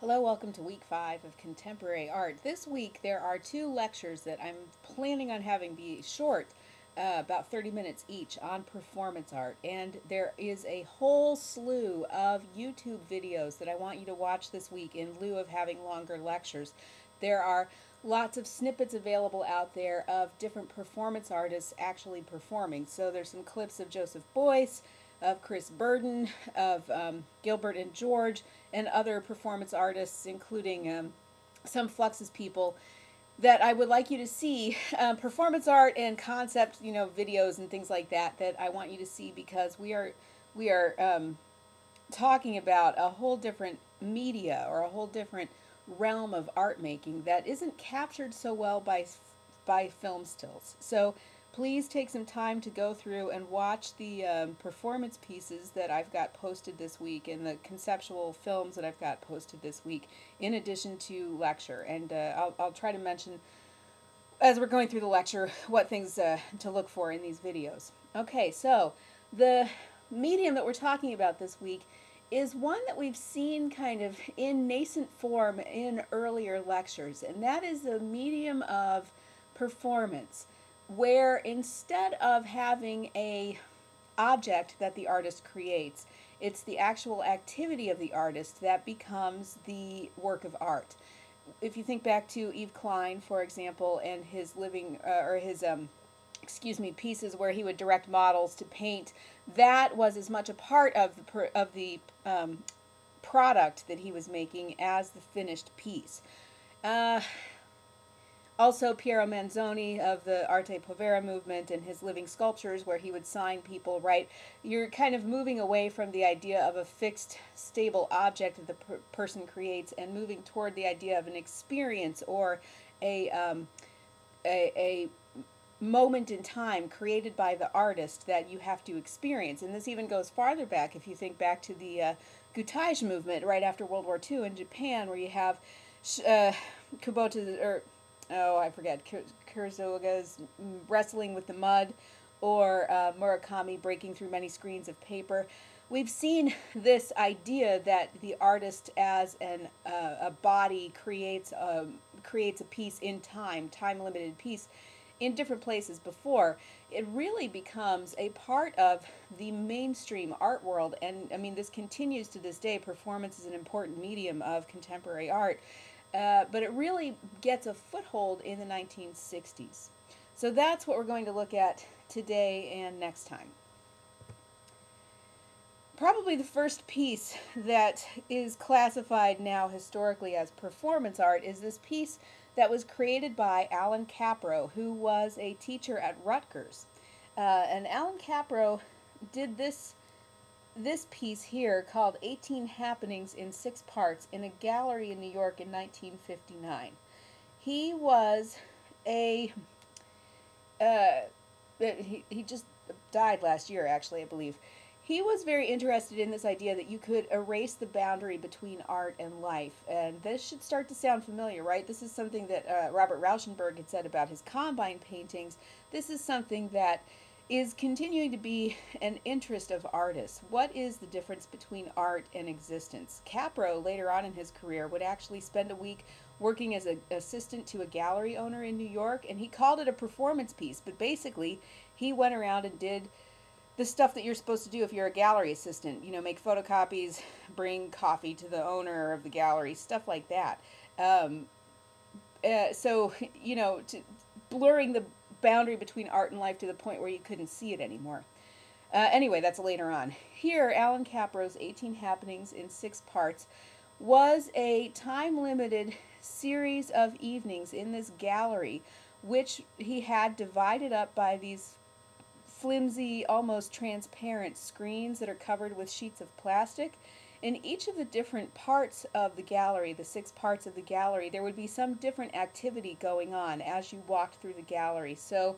Hello, welcome to week five of contemporary art. This week there are two lectures that I'm planning on having be short, uh, about 30 minutes each, on performance art. And there is a whole slew of YouTube videos that I want you to watch this week in lieu of having longer lectures. There are lots of snippets available out there of different performance artists actually performing. So there's some clips of Joseph Beuys, of Chris Burden, of um, Gilbert and George, and other performance artists, including um, some Fluxus people that I would like you to see um, performance art and concept, you know, videos and things like that that I want you to see because we are we are um, talking about a whole different media or a whole different realm of art making that isn't captured so well by by film stills. So please take some time to go through and watch the um, performance pieces that I've got posted this week and the conceptual films that I've got posted this week in addition to lecture. And uh, I'll, I'll try to mention as we're going through the lecture what things uh, to look for in these videos. Okay, so the medium that we're talking about this week is one that we've seen kind of in nascent form in earlier lectures, and that is the medium of performance where instead of having a object that the artist creates, it's the actual activity of the artist that becomes the work of art. If you think back to Yves Klein, for example, and his living uh, or his um, excuse me pieces where he would direct models to paint, that was as much a part of the of the um, product that he was making as the finished piece. Uh, also, Piero Manzoni of the Arte Povera movement and his living sculptures, where he would sign people, right? You're kind of moving away from the idea of a fixed, stable object that the per person creates and moving toward the idea of an experience or a, um, a, a moment in time created by the artist that you have to experience. And this even goes farther back if you think back to the uh, Gutai movement right after World War II in Japan, where you have uh, Kubota, or oh, I forget, Kurosawa's wrestling with the mud, or uh, Murakami breaking through many screens of paper. We've seen this idea that the artist as an, uh, a body creates a, um, creates a piece in time, time-limited piece, in different places before. It really becomes a part of the mainstream art world, and I mean, this continues to this day. Performance is an important medium of contemporary art. Uh, but it really gets a foothold in the 1960s. So that's what we're going to look at today and next time. Probably the first piece that is classified now historically as performance art is this piece that was created by Alan Kaprow, who was a teacher at Rutgers. Uh, and Alan Kaprow did this this piece here called 18 Happenings in Six Parts in a gallery in New York in 1959. He was a, uh, he, he just died last year actually, I believe. He was very interested in this idea that you could erase the boundary between art and life. And this should start to sound familiar, right? This is something that uh, Robert Rauschenberg had said about his Combine paintings. This is something that is continuing to be an interest of artists. What is the difference between art and existence? Kaprow, later on in his career, would actually spend a week working as an assistant to a gallery owner in New York, and he called it a performance piece, but basically he went around and did the stuff that you're supposed to do if you're a gallery assistant, you know, make photocopies, bring coffee to the owner of the gallery, stuff like that. Um, uh, so, you know, to, blurring the boundary between art and life to the point where you couldn't see it anymore. Uh, anyway, that's later on. Here, Alan Kaprow's 18 Happenings in Six Parts was a time-limited series of evenings in this gallery, which he had divided up by these flimsy, almost transparent screens that are covered with sheets of plastic in each of the different parts of the gallery, the six parts of the gallery, there would be some different activity going on as you walked through the gallery. So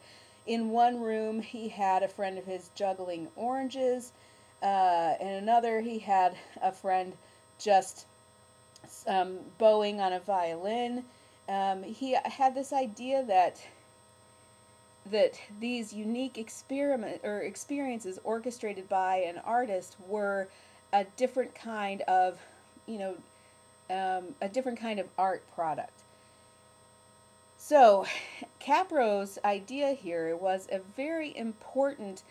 in one room, he had a friend of his juggling oranges. Uh, in another, he had a friend just um, bowing on a violin. Um, he had this idea that that these unique experiment or experiences orchestrated by an artist were a different kind of, you know, um, a different kind of art product. So, Kaprow's idea here was a very important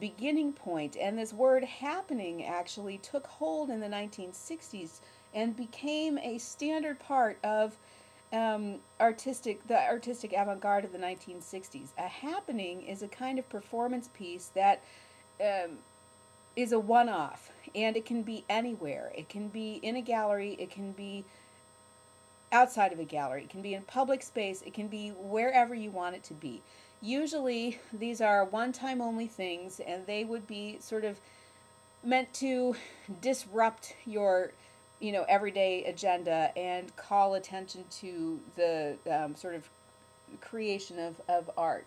beginning point, and this word happening actually took hold in the 1960s and became a standard part of um, artistic the artistic avant-garde of the 1960s. A happening is a kind of performance piece that um, is a one-off, and it can be anywhere. It can be in a gallery. It can be outside of a gallery. It can be in public space. It can be wherever you want it to be. Usually, these are one-time only things, and they would be sort of meant to disrupt your you know everyday agenda and call attention to the um, sort of creation of, of art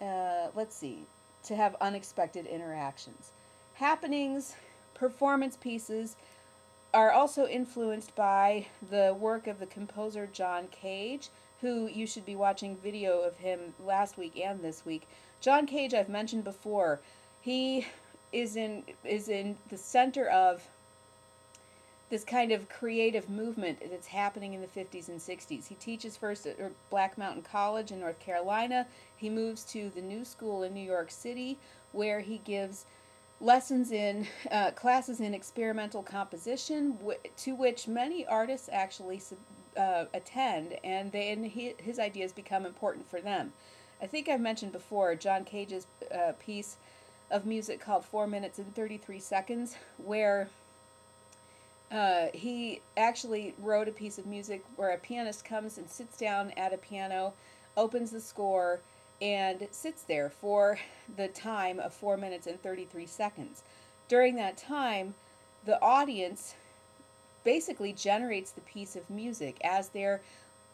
uh, let's see to have unexpected interactions happenings performance pieces are also influenced by the work of the composer john cage who you should be watching video of him last week and this week john cage i've mentioned before he is in is in the center of this kind of creative movement that's happening in the 50s and 60s. He teaches first at er, Black Mountain College in North Carolina. He moves to the New School in New York City, where he gives lessons in uh, classes in experimental composition, to which many artists actually uh, attend, and then he, his ideas become important for them. I think I've mentioned before John Cage's uh, piece of music called Four Minutes and 33 Seconds, where uh, he actually wrote a piece of music where a pianist comes and sits down at a piano, opens the score, and sits there for the time of 4 minutes and 33 seconds. During that time, the audience basically generates the piece of music as they're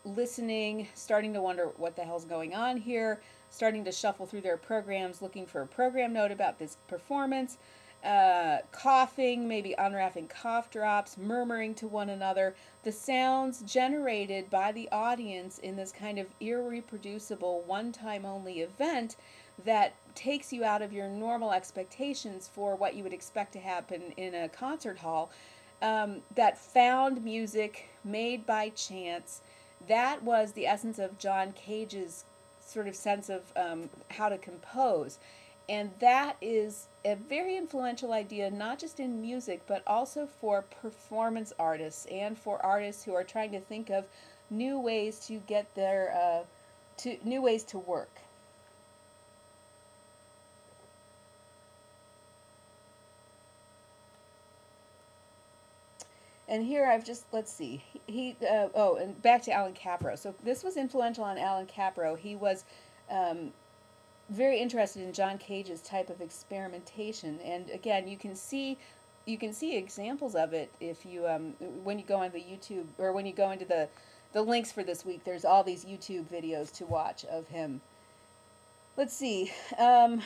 listening, starting to wonder what the hell's going on here, starting to shuffle through their programs, looking for a program note about this performance uh, coughing, maybe unwrapping cough drops, murmuring to one another. The sounds generated by the audience in this kind of irreproducible, one time only event that takes you out of your normal expectations for what you would expect to happen in a concert hall. Um, that found music made by chance. That was the essence of John Cage's sort of sense of um, how to compose. And that is a very influential idea, not just in music, but also for performance artists and for artists who are trying to think of new ways to get their, uh, to new ways to work. And here I've just, let's see, he, uh, oh, and back to Alan Kaprow. So this was influential on Alan Kaprow. He was um, very interested in John Cage's type of experimentation, and again, you can see you can see examples of it if you um, when you go on the YouTube or when you go into the the links for this week. There's all these YouTube videos to watch of him. Let's see. Um,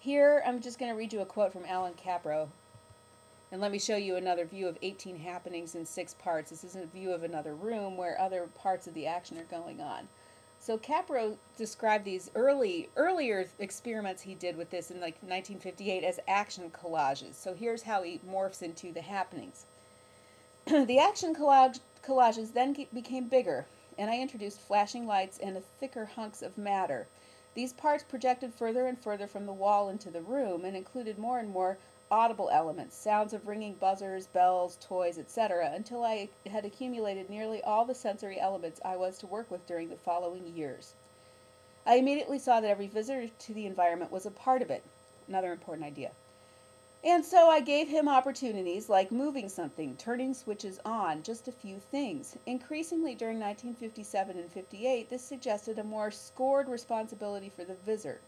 here, I'm just going to read you a quote from Alan Kaprow. And let me show you another view of 18 happenings in six parts. This is a view of another room where other parts of the action are going on. So Kaprow described these early earlier experiments he did with this in like 1958 as action collages. So here's how he morphs into the happenings. the action collage, collages then became bigger, and I introduced flashing lights and thicker hunks of matter. These parts projected further and further from the wall into the room and included more and more audible elements, sounds of ringing buzzers, bells, toys, etc., until I had accumulated nearly all the sensory elements I was to work with during the following years. I immediately saw that every visitor to the environment was a part of it. Another important idea. And so I gave him opportunities like moving something, turning switches on, just a few things. Increasingly during 1957 and 58, this suggested a more scored responsibility for the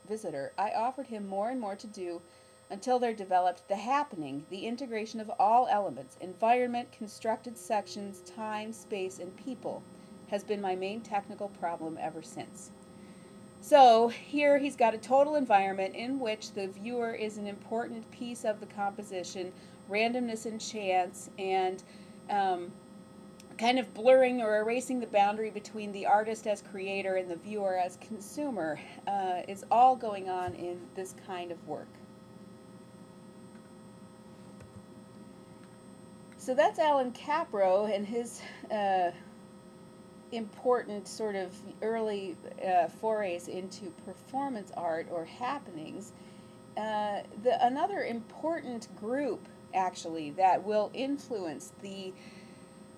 visitor. I offered him more and more to do until there developed the happening, the integration of all elements, environment, constructed sections, time, space, and people, has been my main technical problem ever since. So here he's got a total environment in which the viewer is an important piece of the composition, randomness and chance, and um, kind of blurring or erasing the boundary between the artist as creator and the viewer as consumer uh, is all going on in this kind of work. so that's Alan Kaprow and his uh, important sort of early uh, forays into performance art or happenings. Uh, the another important group actually that will influence the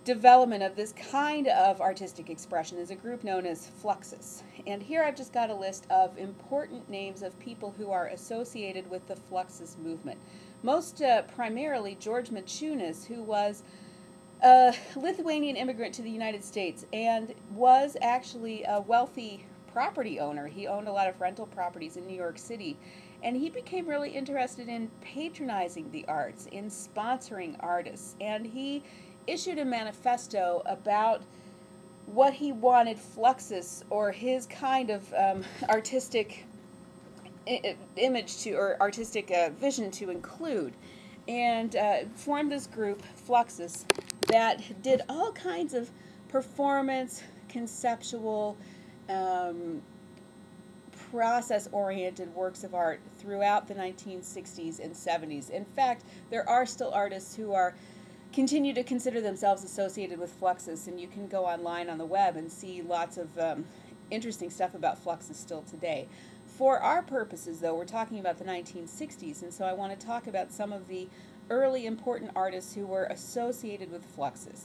development of this kind of artistic expression is a group known as Fluxus. And here I've just got a list of important names of people who are associated with the Fluxus movement. Most uh, primarily George Maciunas, who was a Lithuanian immigrant to the United States and was actually a wealthy property owner. He owned a lot of rental properties in New York City. And he became really interested in patronizing the arts, in sponsoring artists. And he issued a manifesto about what he wanted Fluxus or his kind of um, artistic image to, or artistic uh, vision to include. And uh, formed this group, Fluxus, that did all kinds of performance, conceptual, um, process oriented works of art throughout the 1960s and 70s. In fact, there are still artists who are continue to consider themselves associated with Fluxus, and you can go online on the web and see lots of um, interesting stuff about Fluxus still today. For our purposes, though, we're talking about the 1960s, and so I want to talk about some of the early important artists who were associated with Fluxus.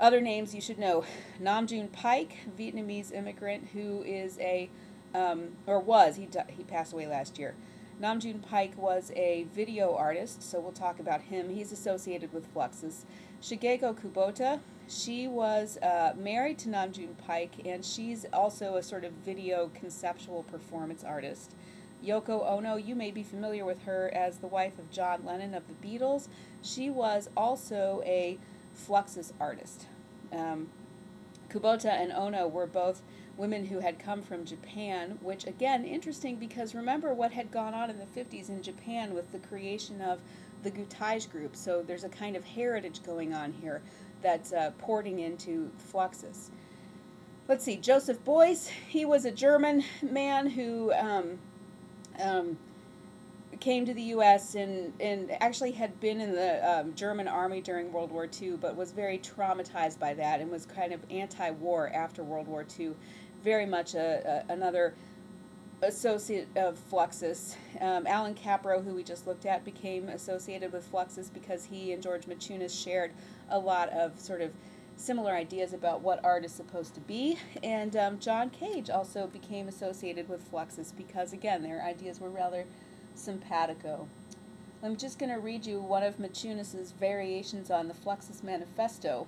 Other names you should know Nam June Paik, Vietnamese immigrant who is a, um, or was, he, he passed away last year. Nam June Paik was a video artist, so we'll talk about him. He's associated with Fluxus. Shigeko Kubota, she was uh, married to Nam June Paik, and she's also a sort of video conceptual performance artist. Yoko Ono, you may be familiar with her as the wife of John Lennon of the Beatles. She was also a Fluxus artist. Um, Kubota and Ono were both women who had come from Japan, which again, interesting because remember what had gone on in the 50s in Japan with the creation of the Gutai group. So there's a kind of heritage going on here that's uh, porting into Fluxus. Let's see, Joseph Beuys, he was a German man who um, um, came to the U.S. and, and actually had been in the um, German army during World War II, but was very traumatized by that and was kind of anti-war after World War II. Very much a, a another associate of Fluxus. Um, Alan Kaprow, who we just looked at, became associated with Fluxus because he and George Maciunas shared a lot of sort of similar ideas about what art is supposed to be. And um, John Cage also became associated with Fluxus because, again, their ideas were rather simpatico. I'm just going to read you one of Maciunas's variations on the Fluxus Manifesto.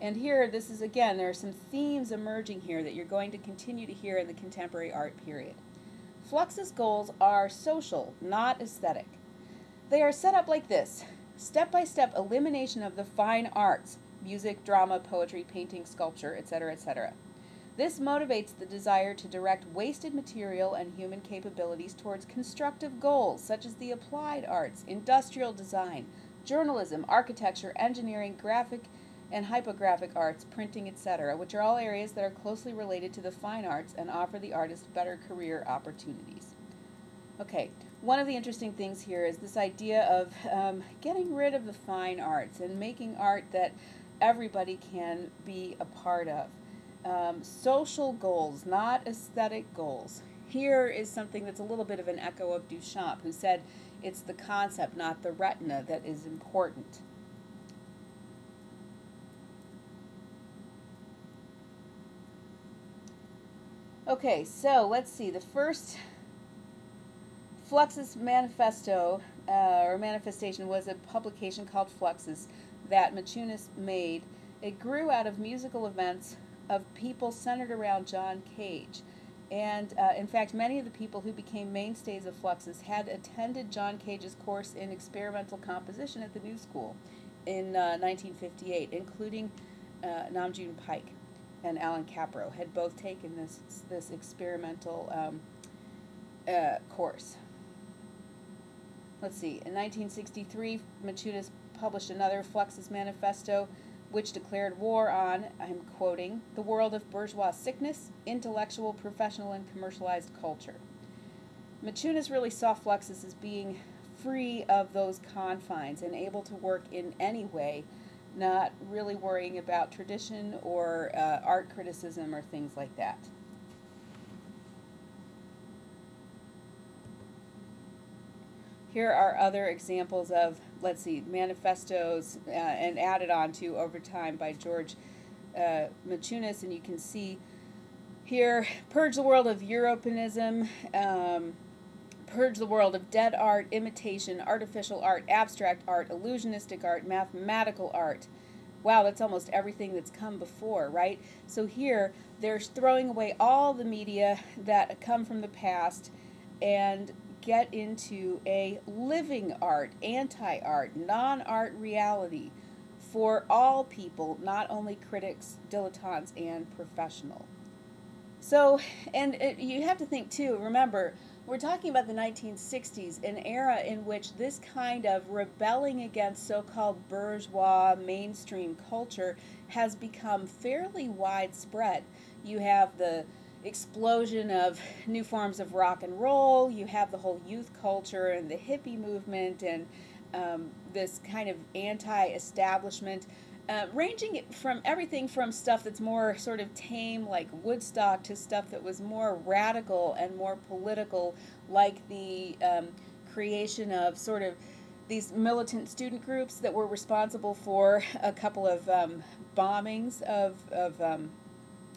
And here, this is again, there are some themes emerging here that you're going to continue to hear in the contemporary art period. Fluxus goals are social, not aesthetic. They are set up like this step by step elimination of the fine arts, music, drama, poetry, painting, sculpture, etc., etc. This motivates the desire to direct wasted material and human capabilities towards constructive goals such as the applied arts, industrial design, journalism, architecture, engineering, graphic and typographic arts, printing, etc., which are all areas that are closely related to the fine arts and offer the artist better career opportunities. Okay, one of the interesting things here is this idea of um, getting rid of the fine arts and making art that everybody can be a part of. Um, social goals, not aesthetic goals. Here is something that's a little bit of an echo of Duchamp, who said it's the concept, not the retina, that is important. Okay, so let's see. The first Fluxus Manifesto uh, or manifestation was a publication called Fluxus that Maciunas made. It grew out of musical events of people centered around John Cage. And uh, in fact, many of the people who became mainstays of Fluxus had attended John Cage's course in experimental composition at the New School in uh, 1958, including uh, Nam June Paik and Alan Kaprow had both taken this this experimental um, uh, course. Let's see. In 1963, Maciunas published another Fluxus Manifesto which declared war on, I'm quoting, the world of bourgeois sickness, intellectual, professional, and commercialized culture. Maciunas really saw Fluxus as being free of those confines and able to work in any way, not really worrying about tradition or uh, art criticism or things like that. Here are other examples of, let's see, manifestos uh, and added on to over time by George uh, Maciunas, and you can see here, purge the world of Europeanism, um, purge the world of dead art, imitation, artificial art, abstract art, illusionistic art, mathematical art. Wow, that's almost everything that's come before, right? So here, they're throwing away all the media that come from the past and get into a living art, anti art, non art reality for all people, not only critics, dilettantes, and professional. So, and it, you have to think too, remember, we're talking about the 1960s, an era in which this kind of rebelling against so called bourgeois mainstream culture has become fairly widespread. You have the explosion of new forms of rock and roll, you have the whole youth culture and the hippie movement, and um, this kind of anti establishment uh, ranging from everything from stuff that's more sort of tame, like Woodstock, to stuff that was more radical and more political, like the um, creation of sort of these militant student groups that were responsible for a couple of um, bombings of, of, um,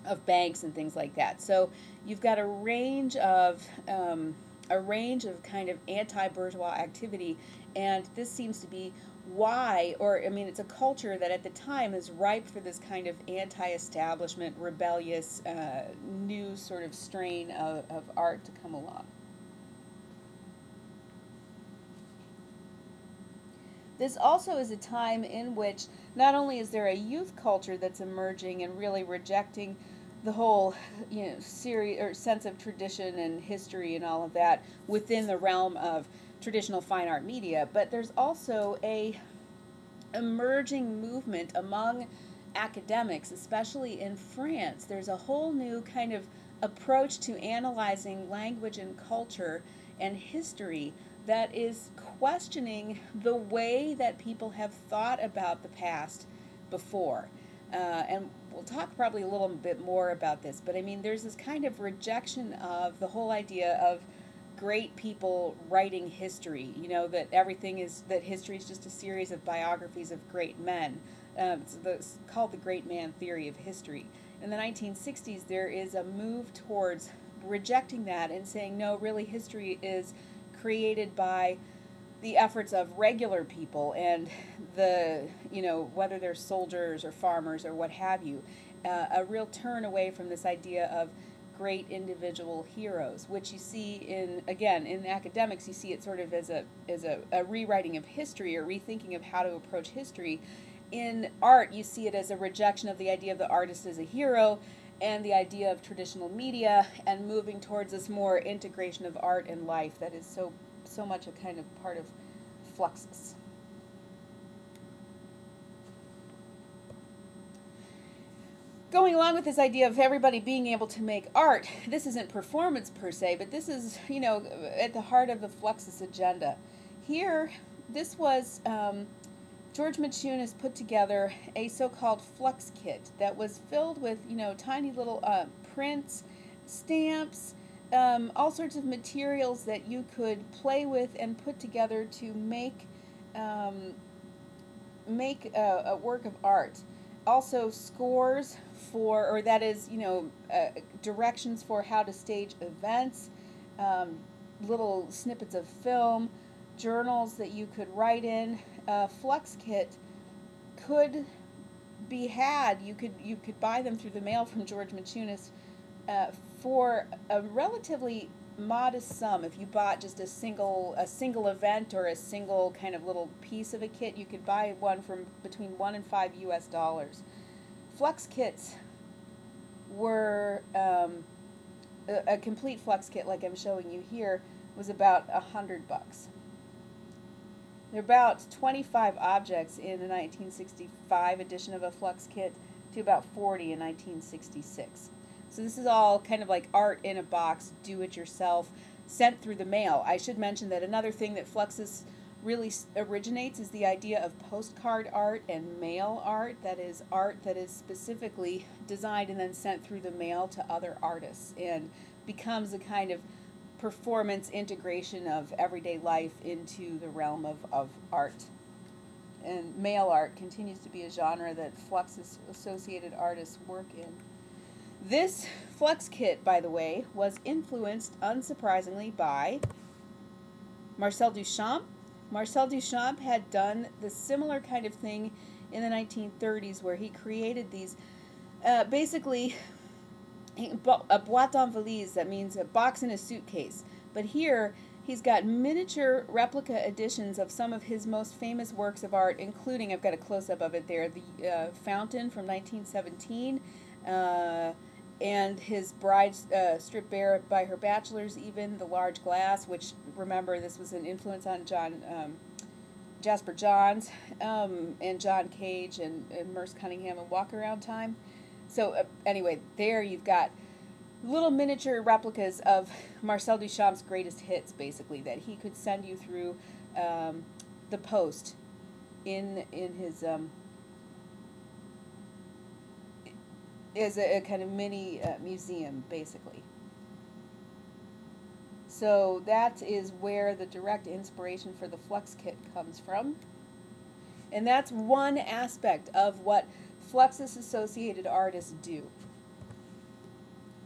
of banks and things like that. So you've got a range of um, a range of kind of anti-bourgeois activity, and this seems to be why, or I mean, it's a culture that at the time is ripe for this kind of anti establishment, rebellious, uh, new sort of strain of, of art to come along. This also is a time in which not only is there a youth culture that's emerging and really rejecting the whole you know series or sense of tradition and history and all of that within the realm of traditional fine art media, but there's also a emerging movement among academics, especially in France. There's a whole new kind of approach to analyzing language and culture and history that is questioning the way that people have thought about the past before. Uh, and we'll talk probably a little bit more about this, but I mean, there's this kind of rejection of the whole idea of great people writing history. You know that everything is that history is just a series of biographies of great men. Um, it's, the, it's called the great man theory of history. In the 1960s, there is a move towards rejecting that and saying no, really, history is created by the efforts of regular people and the you know whether they're soldiers or farmers or what have you. Uh, a real turn away from this idea of great individual heroes, which you see in again in academics, you see it sort of as a as a, a rewriting of history or rethinking of how to approach history. In art, you see it as a rejection of the idea of the artist as a hero and the idea of traditional media and moving towards this more integration of art and life that is so so much a kind of part of Fluxus. going along with this idea of everybody being able to make art, this isn't performance per se, but this is, you know, at the heart of the Fluxus agenda. Here, this was um, George Maciunas put together a so-called flux kit that was filled with, you know, tiny little uh, prints, stamps, um, all sorts of materials that you could play with and put together to make um, make a, a work of art also scores for, or that is, you know, uh, directions for how to stage events, um, little snippets of film, journals that you could write in. Uh, Flux Kit could be had. You could you could buy them through the mail from George Maciunas uh, for a relatively modest sum. If you bought just a single a single event or a single kind of little piece of a kit, you could buy one from between one and five U.S. dollars. Flux kits were um, a, a, complete flux kit, like I'm showing you here, was about a hundred bucks. There are about 25 objects in the 1965 edition of a flux kit to about 40 in 1966. So this is all kind of like art in a box, do it yourself. sent through the mail. I should mention that another thing that Fluxus really originates is the idea of postcard art and mail art. That is art that is specifically designed and then sent through the mail to other artists and becomes a kind of performance integration of everyday life into the realm of, of art. And mail art continues to be a genre that Fluxus associated artists work in. This Flux kit, by the way, was influenced, unsurprisingly, by Marcel Duchamp. Marcel Duchamp had done the similar kind of thing in the 1930s where he created these uh, basically a boîte en valise, that means a box in a suitcase. But here, he's got miniature replica editions of some of his most famous works of art, including, I've got a close-up of it there, the uh, Fountain from 1917, uh, and his bride uh, stripped bare by her bachelors, even the large glass, which remember this was an influence on John um, Jasper Johns um, and John Cage and, and, Merce Cunningham and Walk Around Time. So uh, anyway, there you've got little miniature replicas of Marcel Duchamp's greatest hits, basically that he could send you through um, the post in in his um, is a, a kind of mini uh, museum, basically. So that is where the direct inspiration for the Flux kit comes from. And that's one aspect of what Fluxus associated artists do.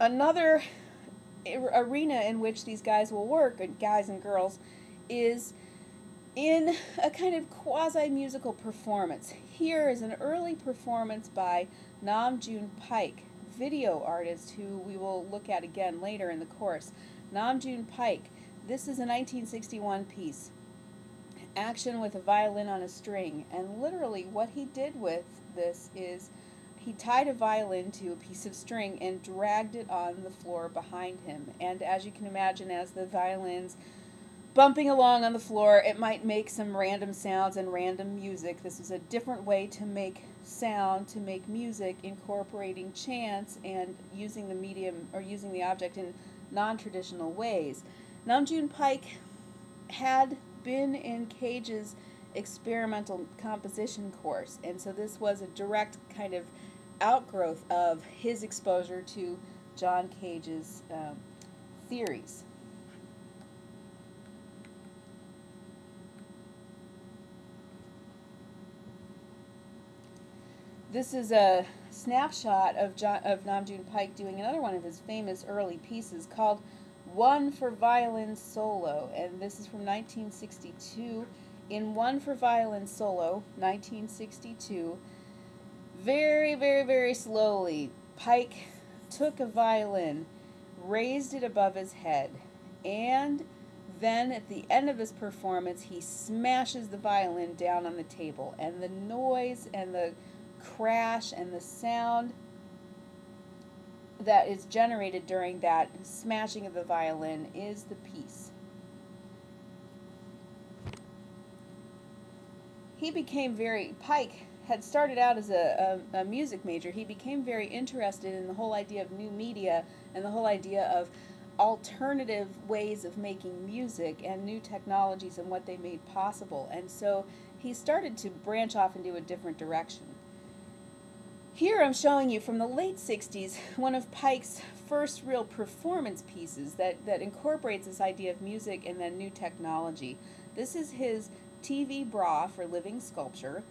Another arena in which these guys will work, guys and girls, is in a kind of quasi-musical performance. Here is an early performance by Nam June Paik, video artist who we will look at again later in the course. Nam June Paik, this is a 1961 piece. Action with a violin on a string. And literally what he did with this is he tied a violin to a piece of string and dragged it on the floor behind him. And as you can imagine, as the violin's bumping along on the floor, it might make some random sounds and random music. This is a different way to make sound to make music incorporating chants and using the medium or using the object in non-traditional ways. Nam June Paik had been in Cage's experimental composition course and so this was a direct kind of outgrowth of his exposure to John Cage's um, theories. This is a snapshot of, John, of Nam June Paik doing another one of his famous early pieces called One for Violin Solo, and this is from 1962. In One for Violin Solo, 1962, very, very, very slowly, Paik took a violin, raised it above his head, and then at the end of his performance, he smashes the violin down on the table, and the noise and the crash and the sound that is generated during that smashing of the violin is the piece. He became very, Paik had started out as a, a, a, music major. He became very interested in the whole idea of new media and the whole idea of alternative ways of making music and new technologies and what they made possible. And so he started to branch off into a different direction. Here I'm showing you from the late 60s one of Paik's first real performance pieces that, that incorporates this idea of music and then new technology. This is his TV bra for living sculpture.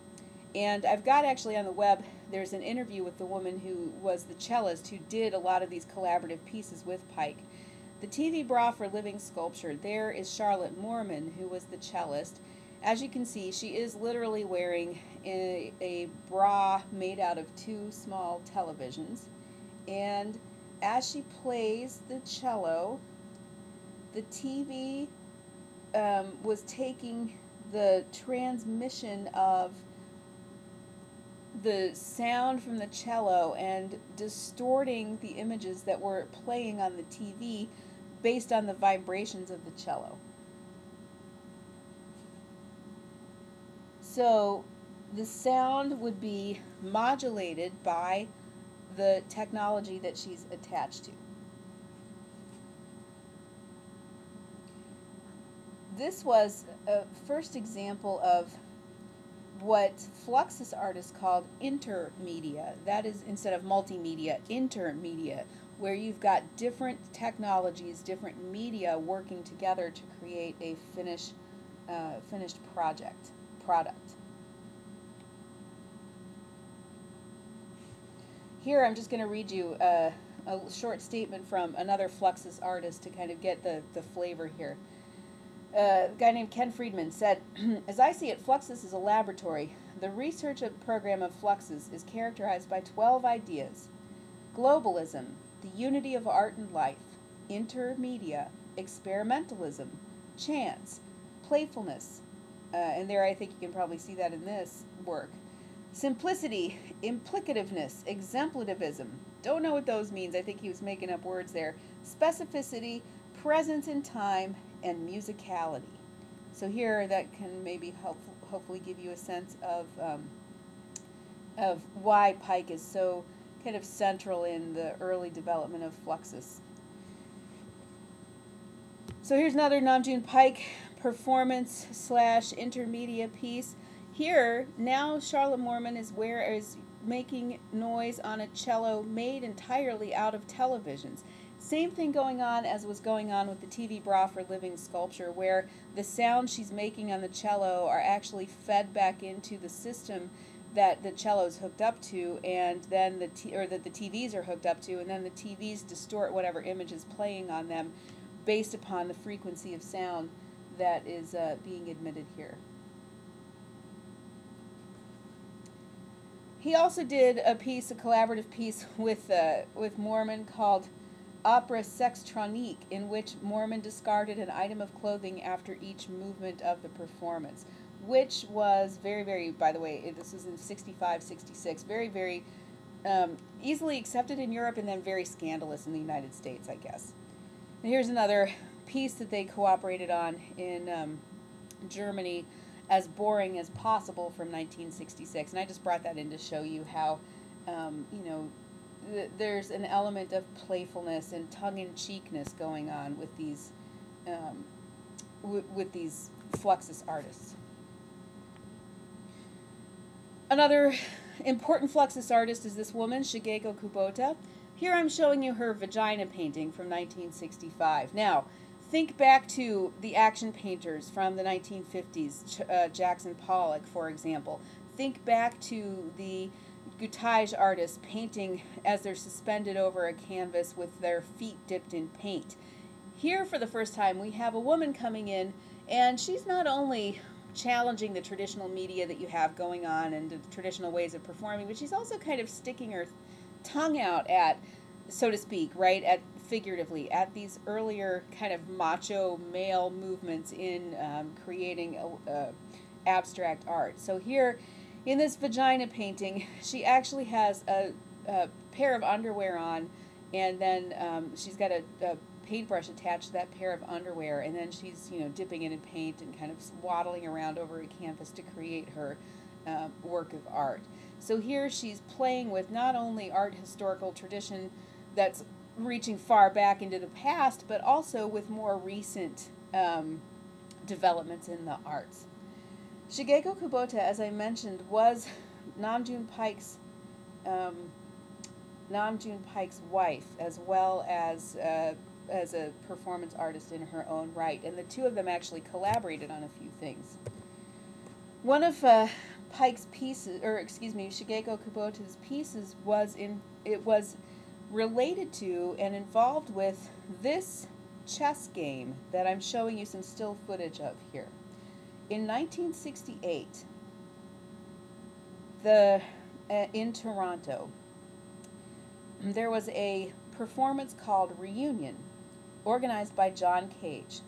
And I've got actually on the web, there's an interview with the woman who was the cellist who did a lot of these collaborative pieces with Paik. The TV bra for living sculpture, there is Charlotte Moorman, who was the cellist. As you can see, she is literally wearing a, a bra made out of two small televisions. And as she plays the cello, the TV um, was taking the transmission of the sound from the cello and distorting the images that were playing on the TV based on the vibrations of the cello. So the sound would be modulated by the technology that she's attached to. this was a first example of what Fluxus artists called intermedia. That is, instead of multimedia, intermedia, where you've got different technologies, different media working together to create a finished, uh, finished project, product. Here I'm just going to read you a, a short statement from another Fluxus artist to kind of get the, the flavor here. Uh, a guy named Ken Friedman said, As I see it, Fluxus is a laboratory. The research program of Fluxus is characterized by 12 ideas globalism, the unity of art and life, intermedia, experimentalism, chance, playfulness, uh, and there I think you can probably see that in this work. Simplicity, implicativeness, exemplativism. Don't know what those means. I think he was making up words there. Specificity, presence in time, and musicality. So here that can maybe help, hopefully give you a sense of um, of why Paik is so kind of central in the early development of Fluxus. So here's another Nam Paik performance slash intermedia piece. Here, now Charlotte Moorman is where is making noise on a cello made entirely out of televisions. Same thing going on as was going on with the TV bra for living sculpture, where the sounds she's making on the cello are actually fed back into the system that the cello is hooked up to, and then the t- or that the TVs are hooked up to, and then the TVs distort whatever image is playing on them, based upon the frequency of sound that is uh, being admitted here. He also did a piece, a collaborative piece with uh, with Moorman called Opera Sextronique, in which Moorman discarded an item of clothing after each movement of the performance which was very, very, by the way, this was in 65, 66, very, very um, easily accepted in Europe and then very scandalous in the United States, I guess. And here's another piece that they cooperated on in um, Germany, as boring as possible from 1966. And I just brought that in to show you how, um, you know, th- there's an element of playfulness and tongue-in-cheekness going on with these, um, with these Fluxus artists. Another important Fluxus artist is this woman, Shigeko Kubota. Here I'm showing you her vagina painting from 1965. Now, think back to the action painters from the 1950s, uh, Jackson Pollock, for example. Think back to the gouache artists painting as they're suspended over a canvas with their feet dipped in paint. Here, for the first time, we have a woman coming in, and she's not only challenging the traditional media that you have going on and the traditional ways of performing, but she's also kind of sticking her tongue out at, so to speak, right, at figuratively, at these earlier kind of macho male movements in um, creating a, abstract art. So here, in this vagina painting, she actually has a, a pair of underwear on, and then um, she's got a, a paintbrush attached to that pair of underwear, and then she's you know dipping it in paint and kind of waddling around over a canvas to create her uh, work of art. So here she's playing with not only art historical tradition that's reaching far back into the past, but also with more recent um, developments in the arts. Shigeko Kubota, as I mentioned, was Nam June Paik's um, Namjoon Pike's wife, as well as uh, as a performance artist in her own right, and the two of them actually collaborated on a few things. One of uh, Paik's pieces, or excuse me, Shigeko Kubota's pieces was in it was related to and involved with this chess game that I'm showing you some still footage of here. In 1968, the uh, in Toronto, there was a performance called Reunion organized by John Cage,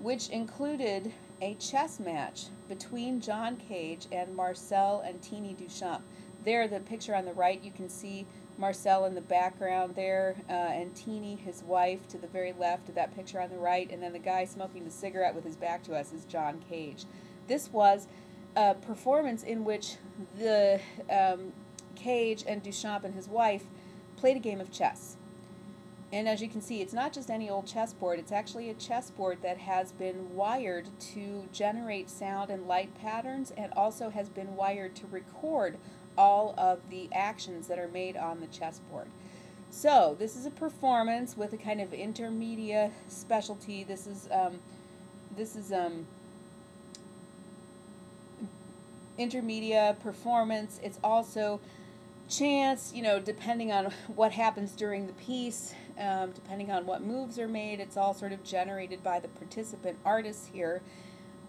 which included a chess match between John Cage and Marcel and Teeny Duchamp. There, the picture on the right, you can see Marcel in the background there, uh, and Teeny, his wife, to the very left of that picture on the right, and then the guy smoking the cigarette with his back to us is John Cage. This was a performance in which the um, Cage and Duchamp and his wife played a game of chess. And as you can see, it's not just any old chessboard, it's actually a chessboard that has been wired to generate sound and light patterns and also has been wired to record all of the actions that are made on the chessboard. So this is a performance with a kind of intermedia specialty. This is um, this is um, intermedia performance. It's also chance, you know, depending on what happens during the piece, um, depending on what moves are made, it's all sort of generated by the participant artists here.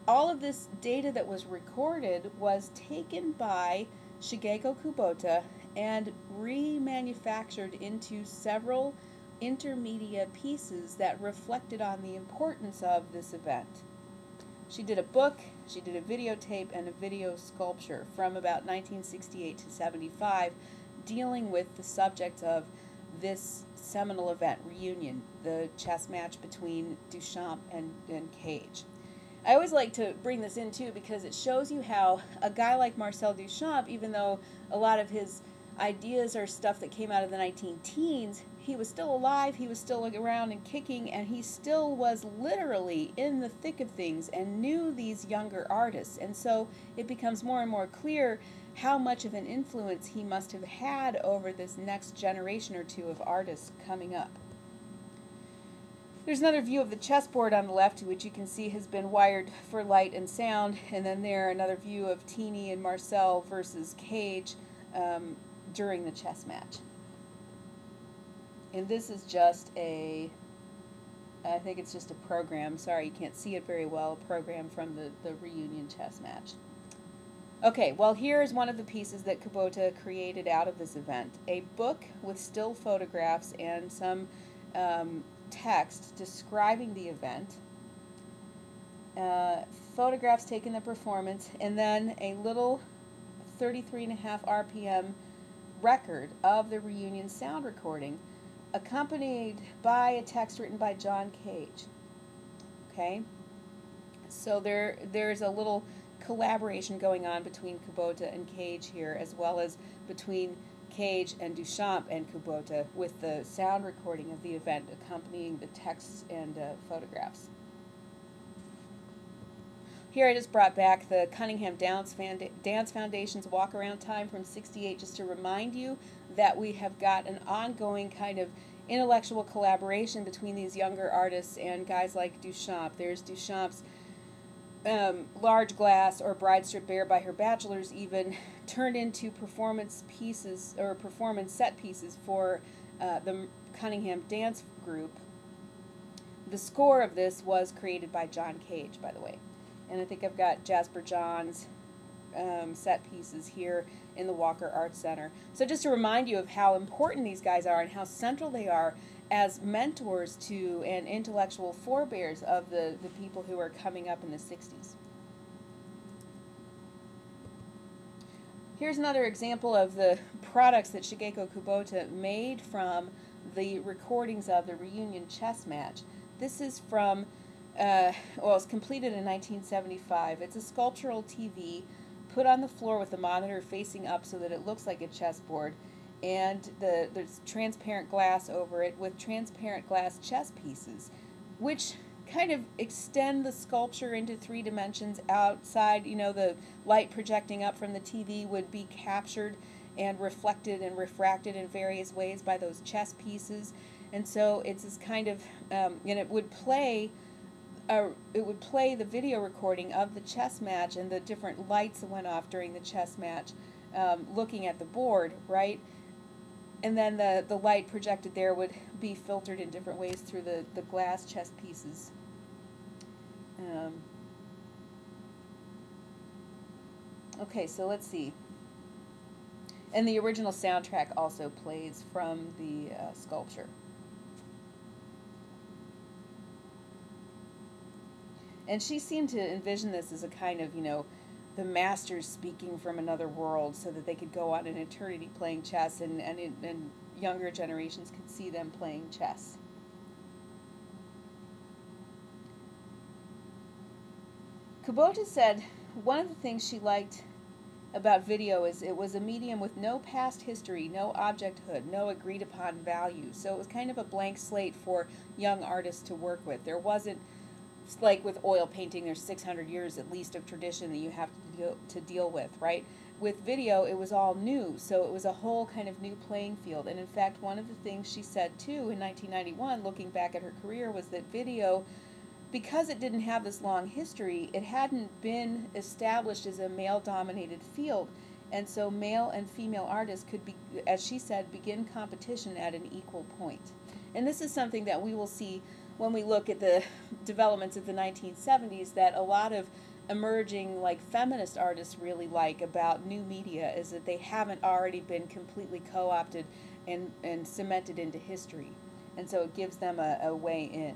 All of this data that was recorded was taken by Shigeko Kubota and remanufactured into several intermedia pieces that reflected on the importance of this event. She did a book, she did a videotape, and a video sculpture from about 1968 to 75 dealing with the subject of this seminal event, reunion, the chess match between Duchamp and, and Cage. I always like to bring this in too because it shows you how a guy like Marcel Duchamp, even though a lot of his ideas are stuff that came out of the 19 teens, he was still alive, he was still around and kicking, and he still was literally in the thick of things and knew these younger artists. And so it becomes more and more clear how much of an influence he must have had over this next generation or two of artists coming up. There's another view of the chessboard on the left, which you can see has been wired for light and sound, and then there another view of Teeny and Marcel versus Cage um, during the chess match. And this is just a, I think it's just a program, sorry you can't see it very well, a program from the, the reunion chess match. Okay, well here's one of the pieces that Kubota created out of this event. A book with still photographs and some um, text describing the event, uh, photographs taking the performance, and then a little 33.5 RPM record of the reunion sound recording, accompanied by a text written by John Cage. Okay, so there there's a little collaboration going on between Kubota and Cage here, as well as between Cage and Duchamp and Kubota with the sound recording of the event accompanying the texts and uh, photographs. Here I just brought back the Cunningham Dance, Dance Foundation's walk around time from 68 just to remind you that we have got an ongoing kind of intellectual collaboration between these younger artists and guys like Duchamp. There's Duchamp's um, large glass or bride stripped bare by her bachelors even turned into performance pieces or performance set pieces for uh, the Cunningham dance group. The score of this was created by John Cage, by the way. And I think I've got Jasper Johns um, set pieces here in the Walker Arts Center. So just to remind you of how important these guys are and how central they are as mentors to and intellectual forebears of the, the people who are coming up in the 60s. Here's another example of the products that Shigeko Kubota made from the recordings of the reunion chess match. This is from, uh, well, it's completed in 1975. It's a sculptural TV put on the floor with the monitor facing up so that it looks like a chessboard and the there's transparent glass over it with transparent glass chess pieces, which kind of extend the sculpture into three dimensions outside. You know, the light projecting up from the TV would be captured and reflected and refracted in various ways by those chess pieces. And so it's this kind of, um, and it would play, uh, it would play the video recording of the chess match and the different lights that went off during the chess match, um, looking at the board, right? And then the, the light projected there would be filtered in different ways through the, the glass chess pieces. Um, okay, so let's see. And the original soundtrack also plays from the uh, sculpture. And she seemed to envision this as a kind of, you know, the masters speaking from another world so that they could go on an eternity playing chess and, and, and younger generations could see them playing chess. Kubota said one of the things she liked about video is it was a medium with no past history, no objecthood, no agreed upon value. So it was kind of a blank slate for young artists to work with. There wasn't like with oil painting, there's 600 years at least of tradition that you have to deal, to deal with, right? With video, it was all new, so it was a whole kind of new playing field. And in fact, one of the things she said too in 1991, looking back at her career, was that video because it didn't have this long history, it hadn't been established as a male dominated field. And so male and female artists could be, as she said, begin competition at an equal point. And this is something that we will see when we look at the developments of the 1970s that a lot of emerging like feminist artists really like about new media is that they haven't already been completely co-opted and, and cemented into history. And so it gives them a, a way in.